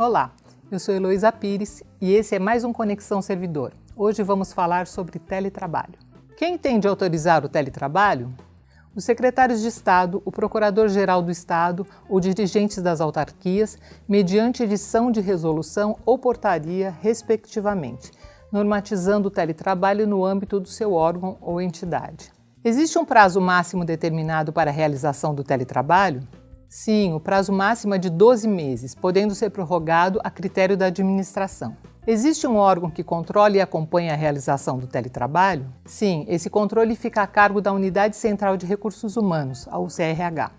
Olá, eu sou Heloísa Pires e esse é mais um Conexão Servidor. Hoje vamos falar sobre teletrabalho. Quem tem de autorizar o teletrabalho? Os secretários de Estado, o Procurador-Geral do Estado ou dirigentes das autarquias, mediante edição de resolução ou portaria, respectivamente, normatizando o teletrabalho no âmbito do seu órgão ou entidade. Existe um prazo máximo determinado para a realização do teletrabalho? Sim, o prazo máximo é de 12 meses, podendo ser prorrogado a critério da administração. Existe um órgão que controle e acompanhe a realização do teletrabalho? Sim, esse controle fica a cargo da Unidade Central de Recursos Humanos, a UCRH.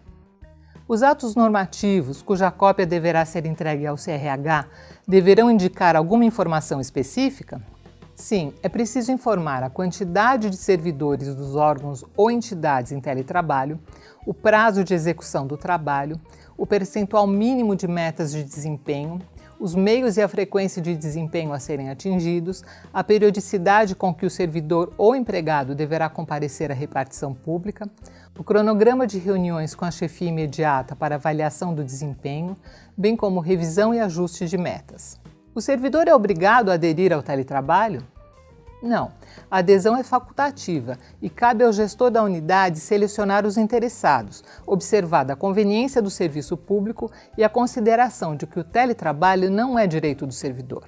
Os atos normativos, cuja cópia deverá ser entregue ao CRH, deverão indicar alguma informação específica? Sim, é preciso informar a quantidade de servidores dos órgãos ou entidades em teletrabalho, o prazo de execução do trabalho, o percentual mínimo de metas de desempenho, os meios e a frequência de desempenho a serem atingidos, a periodicidade com que o servidor ou empregado deverá comparecer à repartição pública, o cronograma de reuniões com a chefia imediata para avaliação do desempenho, bem como revisão e ajuste de metas. O servidor é obrigado a aderir ao teletrabalho? Não, a adesão é facultativa e cabe ao gestor da unidade selecionar os interessados, observada a conveniência do serviço público e a consideração de que o teletrabalho não é direito do servidor.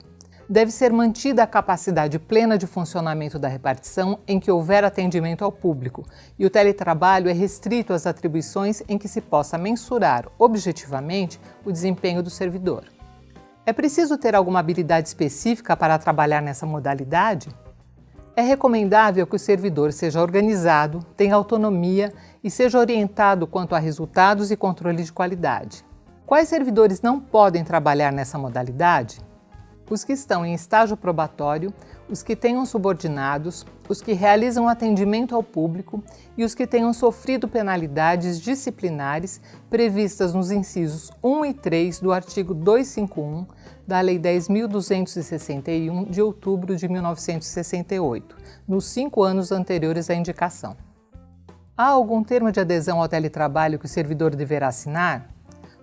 Deve ser mantida a capacidade plena de funcionamento da repartição em que houver atendimento ao público, e o teletrabalho é restrito às atribuições em que se possa mensurar objetivamente o desempenho do servidor. É preciso ter alguma habilidade específica para trabalhar nessa modalidade? É recomendável que o servidor seja organizado, tenha autonomia e seja orientado quanto a resultados e controle de qualidade. Quais servidores não podem trabalhar nessa modalidade? Os que estão em estágio probatório, os que tenham subordinados, os que realizam atendimento ao público e os que tenham sofrido penalidades disciplinares previstas nos incisos 1 e 3 do artigo 251 da Lei 10.261 de outubro de 1968, nos cinco anos anteriores à indicação. Há algum termo de adesão ao teletrabalho que o servidor deverá assinar?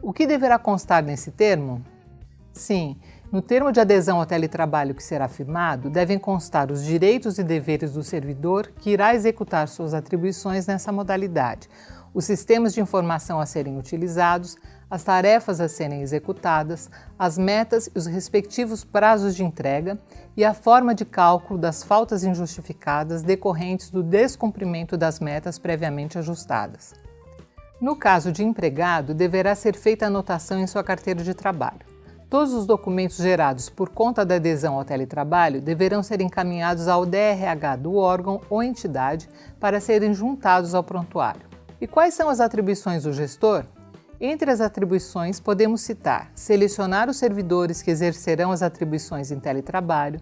O que deverá constar nesse termo? Sim, no termo de adesão ao teletrabalho que será firmado, devem constar os direitos e deveres do servidor que irá executar suas atribuições nessa modalidade, os sistemas de informação a serem utilizados, as tarefas a serem executadas, as metas e os respectivos prazos de entrega e a forma de cálculo das faltas injustificadas decorrentes do descumprimento das metas previamente ajustadas. No caso de empregado, deverá ser feita anotação em sua carteira de trabalho. Todos os documentos gerados por conta da adesão ao teletrabalho deverão ser encaminhados ao DRH do órgão ou entidade para serem juntados ao prontuário. E quais são as atribuições do gestor? Entre as atribuições, podemos citar selecionar os servidores que exercerão as atribuições em teletrabalho,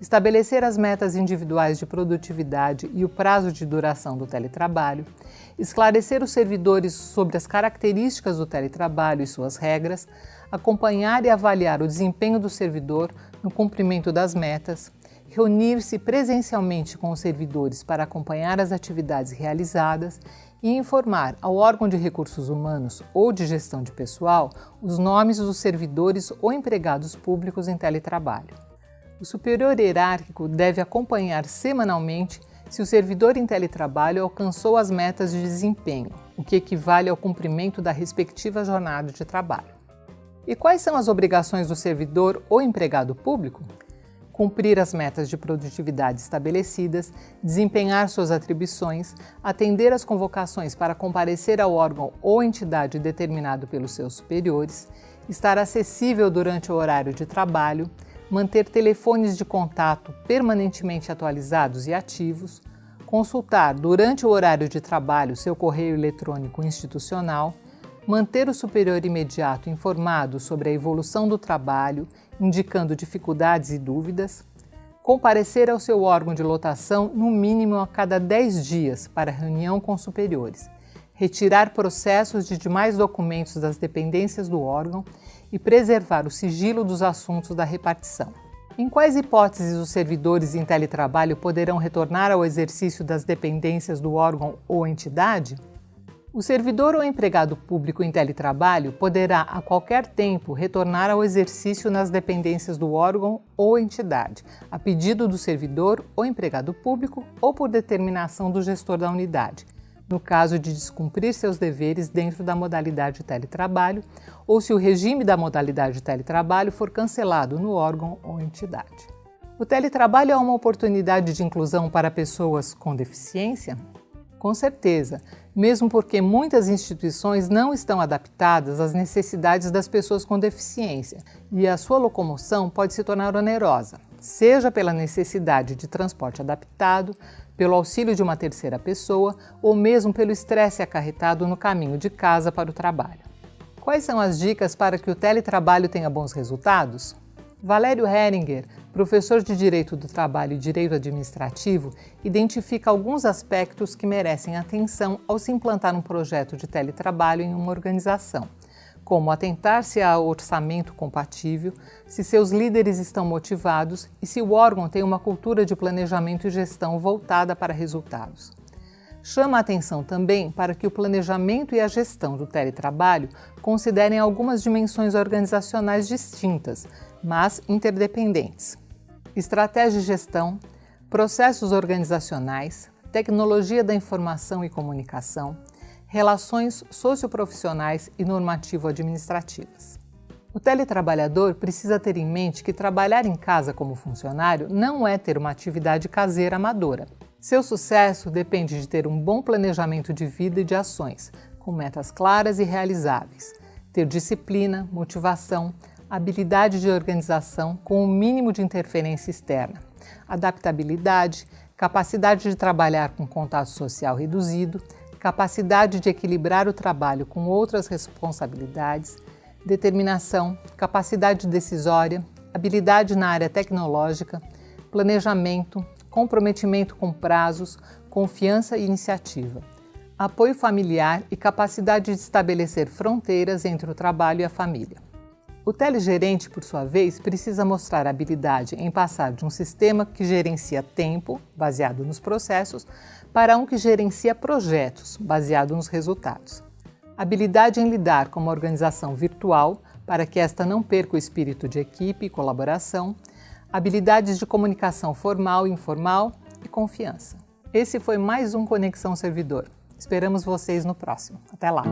estabelecer as metas individuais de produtividade e o prazo de duração do teletrabalho, esclarecer os servidores sobre as características do teletrabalho e suas regras, acompanhar e avaliar o desempenho do servidor no cumprimento das metas, reunir-se presencialmente com os servidores para acompanhar as atividades realizadas e informar ao órgão de recursos humanos ou de gestão de pessoal os nomes dos servidores ou empregados públicos em teletrabalho. O superior hierárquico deve acompanhar semanalmente se o servidor em teletrabalho alcançou as metas de desempenho, o que equivale ao cumprimento da respectiva jornada de trabalho. E quais são as obrigações do servidor ou empregado público? Cumprir as metas de produtividade estabelecidas, desempenhar suas atribuições, atender às convocações para comparecer ao órgão ou entidade determinado pelos seus superiores, estar acessível durante o horário de trabalho, manter telefones de contato permanentemente atualizados e ativos, consultar durante o horário de trabalho seu correio eletrônico institucional, manter o superior imediato informado sobre a evolução do trabalho, indicando dificuldades e dúvidas, comparecer ao seu órgão de lotação no mínimo a cada 10 dias para reunião com superiores, retirar processos de demais documentos das dependências do órgão e preservar o sigilo dos assuntos da repartição. Em quais hipóteses os servidores em teletrabalho poderão retornar ao exercício das dependências do órgão ou entidade? O servidor ou empregado público em teletrabalho poderá, a qualquer tempo, retornar ao exercício nas dependências do órgão ou entidade, a pedido do servidor ou empregado público ou por determinação do gestor da unidade, no caso de descumprir seus deveres dentro da modalidade teletrabalho ou se o regime da modalidade teletrabalho for cancelado no órgão ou entidade. O teletrabalho é uma oportunidade de inclusão para pessoas com deficiência? Com certeza, mesmo porque muitas instituições não estão adaptadas às necessidades das pessoas com deficiência e a sua locomoção pode se tornar onerosa, seja pela necessidade de transporte adaptado, pelo auxílio de uma terceira pessoa ou mesmo pelo estresse acarretado no caminho de casa para o trabalho. Quais são as dicas para que o teletrabalho tenha bons resultados? Valério Heringer, professor de Direito do Trabalho e Direito Administrativo, identifica alguns aspectos que merecem atenção ao se implantar um projeto de teletrabalho em uma organização, como atentar-se ao orçamento compatível, se seus líderes estão motivados e se o órgão tem uma cultura de planejamento e gestão voltada para resultados. Chama a atenção também para que o planejamento e a gestão do teletrabalho considerem algumas dimensões organizacionais distintas, mas interdependentes. Estratégia de gestão, processos organizacionais, tecnologia da informação e comunicação, relações socioprofissionais e normativo-administrativas. O teletrabalhador precisa ter em mente que trabalhar em casa como funcionário não é ter uma atividade caseira amadora. Seu sucesso depende de ter um bom planejamento de vida e de ações, com metas claras e realizáveis, ter disciplina, motivação, habilidade de organização com o mínimo de interferência externa, adaptabilidade, capacidade de trabalhar com contato social reduzido, capacidade de equilibrar o trabalho com outras responsabilidades, determinação, capacidade decisória, habilidade na área tecnológica, planejamento, comprometimento com prazos, confiança e iniciativa, apoio familiar e capacidade de estabelecer fronteiras entre o trabalho e a família. O telegerente, por sua vez, precisa mostrar habilidade em passar de um sistema que gerencia tempo, baseado nos processos, para um que gerencia projetos, baseado nos resultados. Habilidade em lidar com uma organização virtual, para que esta não perca o espírito de equipe e colaboração. Habilidades de comunicação formal e informal e confiança. Esse foi mais um Conexão Servidor. Esperamos vocês no próximo. Até lá!